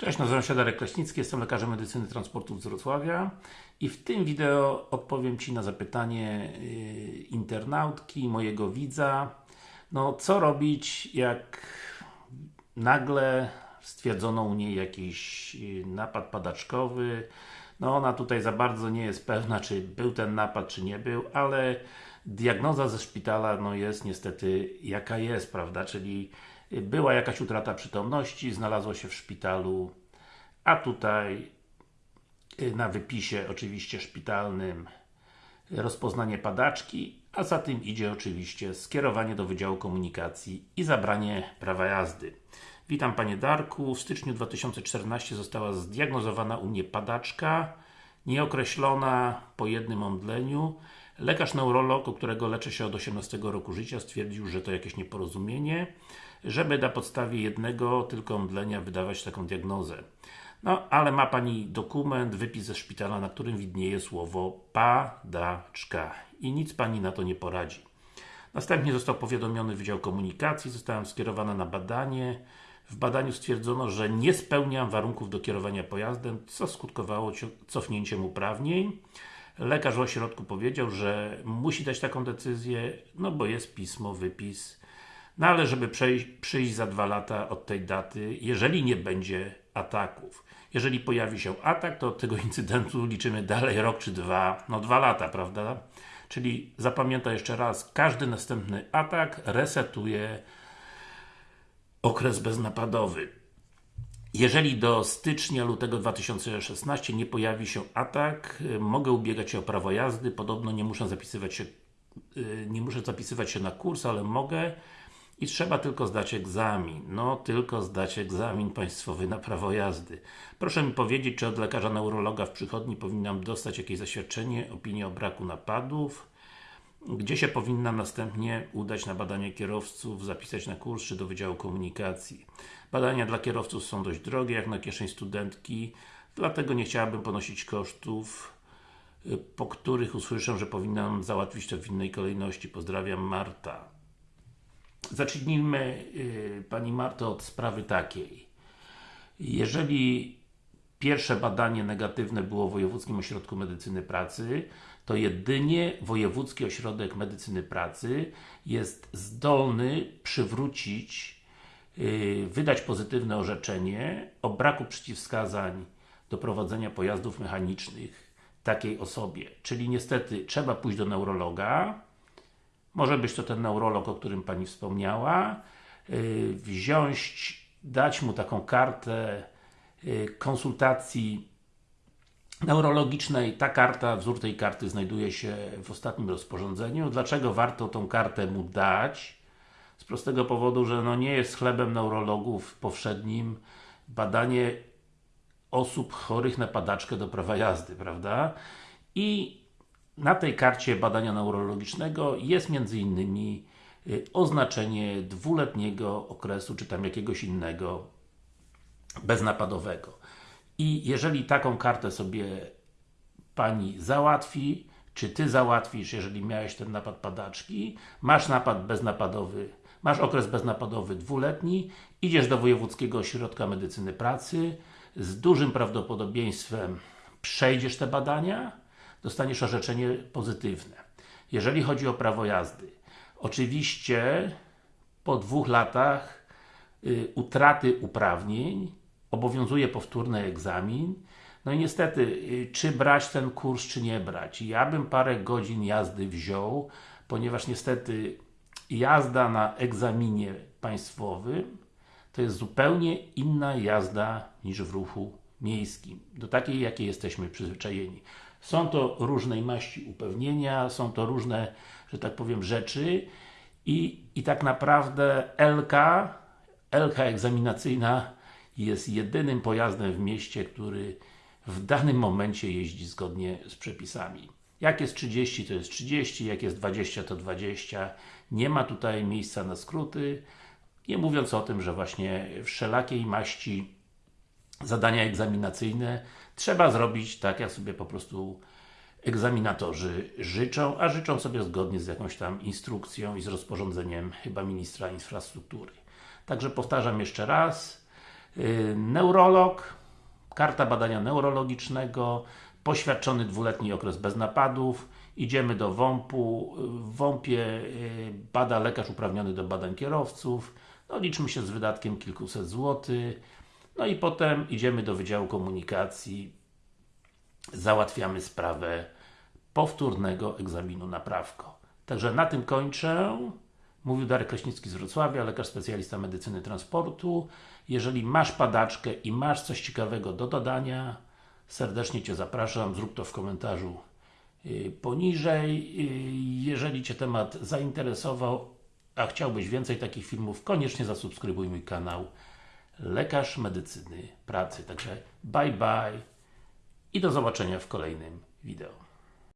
Cześć, nazywam się Darek Kraśnicki, jestem lekarzem medycyny transportu z Wrocławia i w tym wideo odpowiem Ci na zapytanie yy, internautki, mojego widza. No co robić jak nagle stwierdzono u niej jakiś yy, napad padaczkowy? No ona tutaj za bardzo nie jest pewna czy był ten napad czy nie był, ale diagnoza ze szpitala no jest niestety jaka jest, prawda, czyli była jakaś utrata przytomności, znalazło się w szpitalu, a tutaj y, na wypisie oczywiście szpitalnym rozpoznanie padaczki, a za tym idzie oczywiście skierowanie do Wydziału Komunikacji i zabranie prawa jazdy. Witam Panie Darku, w styczniu 2014 została zdiagnozowana u mnie padaczka, nieokreślona po jednym omdleniu. Lekarz neurolog, którego leczę się od 18 roku życia stwierdził, że to jakieś nieporozumienie żeby na podstawie jednego tylko omdlenia wydawać taką diagnozę. No, ale ma Pani dokument, wypis ze szpitala, na którym widnieje słowo padaczka i nic Pani na to nie poradzi. Następnie został powiadomiony Wydział Komunikacji, zostałem skierowana na badanie. W badaniu stwierdzono, że nie spełniam warunków do kierowania pojazdem, co skutkowało cofnięciem uprawnień. Lekarz w ośrodku powiedział, że musi dać taką decyzję, no bo jest pismo, wypis no ale żeby przejść, przyjść za dwa lata od tej daty, jeżeli nie będzie ataków. Jeżeli pojawi się atak, to od tego incydentu liczymy dalej rok czy dwa, no dwa lata, prawda? Czyli zapamiętaj jeszcze raz, każdy następny atak resetuje okres beznapadowy. Jeżeli do stycznia, lutego 2016 nie pojawi się atak, mogę ubiegać się o prawo jazdy, podobno nie muszę zapisywać się y, nie muszę zapisywać się na kurs, ale mogę i trzeba tylko zdać egzamin. No, tylko zdać egzamin państwowy na prawo jazdy. Proszę mi powiedzieć, czy od lekarza neurologa w przychodni powinnam dostać jakieś zaświadczenie, opinię o braku napadów, gdzie się powinnam następnie udać na badanie kierowców, zapisać na kurs, czy do Wydziału Komunikacji. Badania dla kierowców są dość drogie, jak na kieszeń studentki, dlatego nie chciałabym ponosić kosztów, po których usłyszę, że powinnam załatwić to w innej kolejności. Pozdrawiam, Marta. Zacznijmy yy, Pani Marto od sprawy takiej. Jeżeli pierwsze badanie negatywne było w Wojewódzkim Ośrodku Medycyny Pracy, to jedynie Wojewódzki Ośrodek Medycyny Pracy jest zdolny przywrócić, yy, wydać pozytywne orzeczenie o braku przeciwwskazań do prowadzenia pojazdów mechanicznych takiej osobie. Czyli niestety trzeba pójść do neurologa, może być to ten neurolog, o którym Pani wspomniała, yy, wziąć, dać mu taką kartę konsultacji neurologicznej. Ta karta, wzór tej karty znajduje się w ostatnim rozporządzeniu. Dlaczego warto tą kartę mu dać? Z prostego powodu, że no nie jest chlebem neurologów powszednim badanie osób chorych na padaczkę do prawa jazdy, prawda? I na tej karcie badania neurologicznego jest między innymi y, oznaczenie dwuletniego okresu, czy tam jakiegoś innego beznapadowego. I jeżeli taką kartę sobie Pani załatwi, czy Ty załatwisz, jeżeli miałeś ten napad padaczki, masz napad beznapadowy, masz okres beznapadowy dwuletni, idziesz do Wojewódzkiego Ośrodka Medycyny Pracy, z dużym prawdopodobieństwem przejdziesz te badania, dostaniesz orzeczenie pozytywne. Jeżeli chodzi o prawo jazdy, oczywiście po dwóch latach y, utraty uprawnień obowiązuje powtórny egzamin no i niestety, y, czy brać ten kurs, czy nie brać. Ja bym parę godzin jazdy wziął, ponieważ niestety jazda na egzaminie państwowym to jest zupełnie inna jazda niż w ruchu miejskim. Do takiej, jakiej jesteśmy przyzwyczajeni. Są to różnej maści upewnienia, są to różne, że tak powiem, rzeczy i, i tak naprawdę LK, LK egzaminacyjna jest jedynym pojazdem w mieście, który w danym momencie jeździ zgodnie z przepisami. Jak jest 30 to jest 30, jak jest 20 to 20. Nie ma tutaj miejsca na skróty. Nie mówiąc o tym, że właśnie wszelakiej maści zadania egzaminacyjne trzeba zrobić tak, jak sobie po prostu egzaminatorzy życzą, a życzą sobie zgodnie z jakąś tam instrukcją i z rozporządzeniem chyba Ministra Infrastruktury. Także powtarzam jeszcze raz, neurolog, karta badania neurologicznego, poświadczony dwuletni okres bez napadów, idziemy do WOMP-u, w WOMP-ie yy, bada lekarz uprawniony do badań kierowców, no liczmy się z wydatkiem kilkuset złotych, no i potem idziemy do Wydziału Komunikacji, załatwiamy sprawę powtórnego egzaminu na prawko. Także na tym kończę. Mówił Darek Kraśnicki z Wrocławia, lekarz specjalista medycyny transportu. Jeżeli masz padaczkę i masz coś ciekawego do dodania, serdecznie Cię zapraszam, zrób to w komentarzu yy, poniżej. Yy, Jeżeli Cię temat zainteresował, a chciałbyś więcej takich filmów, koniecznie zasubskrybuj mój kanał Lekarz Medycyny Pracy. Także bye bye i do zobaczenia w kolejnym wideo.